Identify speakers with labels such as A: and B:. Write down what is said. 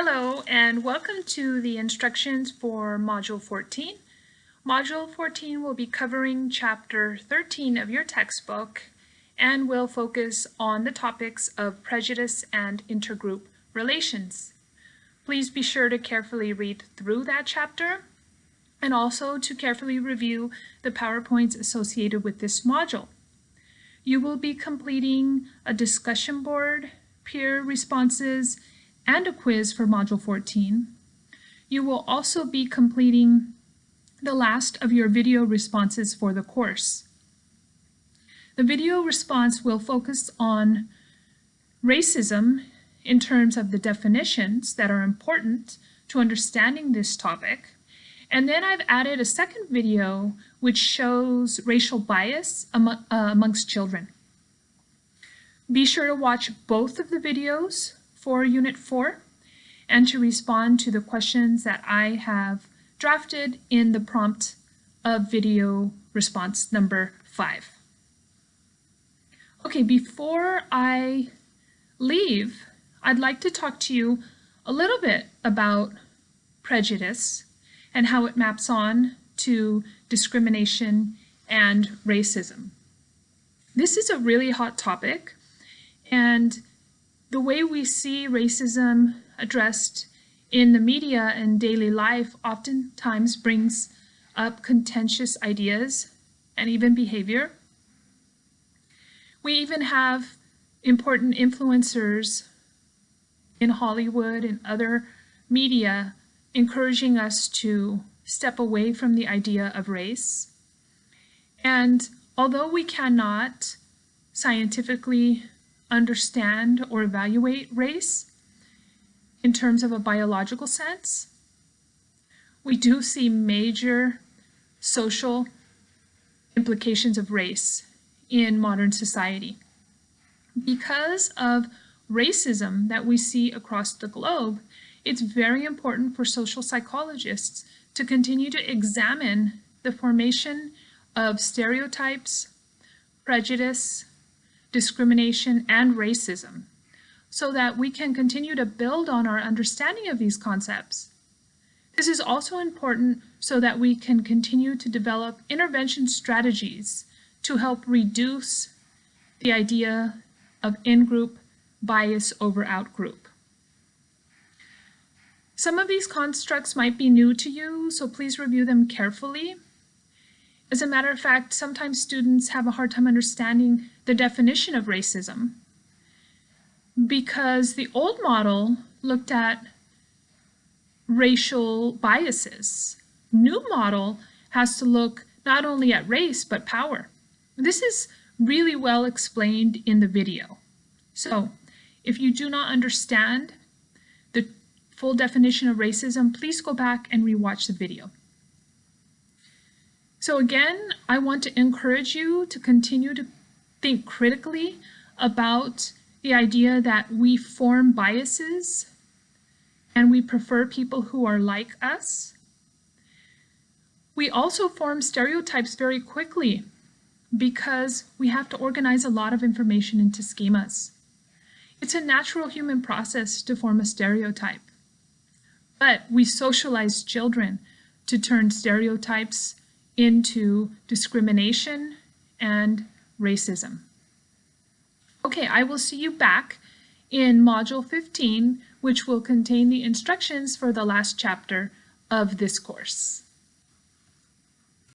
A: Hello and welcome to the instructions for Module 14. Module 14 will be covering Chapter 13 of your textbook and will focus on the topics of prejudice and intergroup relations. Please be sure to carefully read through that chapter and also to carefully review the PowerPoints associated with this module. You will be completing a discussion board, peer responses, and a quiz for Module 14. You will also be completing the last of your video responses for the course. The video response will focus on racism in terms of the definitions that are important to understanding this topic. And then I've added a second video which shows racial bias among, uh, amongst children. Be sure to watch both of the videos for Unit 4 and to respond to the questions that I have drafted in the prompt of video response number 5. Okay, before I leave, I'd like to talk to you a little bit about prejudice and how it maps on to discrimination and racism. This is a really hot topic and the way we see racism addressed in the media and daily life oftentimes brings up contentious ideas and even behavior. We even have important influencers in Hollywood and other media encouraging us to step away from the idea of race. And although we cannot scientifically understand or evaluate race in terms of a biological sense, we do see major social implications of race in modern society. Because of racism that we see across the globe, it's very important for social psychologists to continue to examine the formation of stereotypes, prejudice, discrimination, and racism so that we can continue to build on our understanding of these concepts. This is also important so that we can continue to develop intervention strategies to help reduce the idea of in-group bias over out-group. Some of these constructs might be new to you, so please review them carefully. As a matter of fact, sometimes students have a hard time understanding the definition of racism because the old model looked at racial biases. New model has to look not only at race, but power. This is really well explained in the video. So if you do not understand the full definition of racism, please go back and rewatch the video. So again, I want to encourage you to continue to think critically about the idea that we form biases and we prefer people who are like us. We also form stereotypes very quickly because we have to organize a lot of information into schemas. It's a natural human process to form a stereotype. But we socialize children to turn stereotypes into discrimination and racism. Okay, I will see you back in Module 15, which will contain the instructions for the last chapter of this course.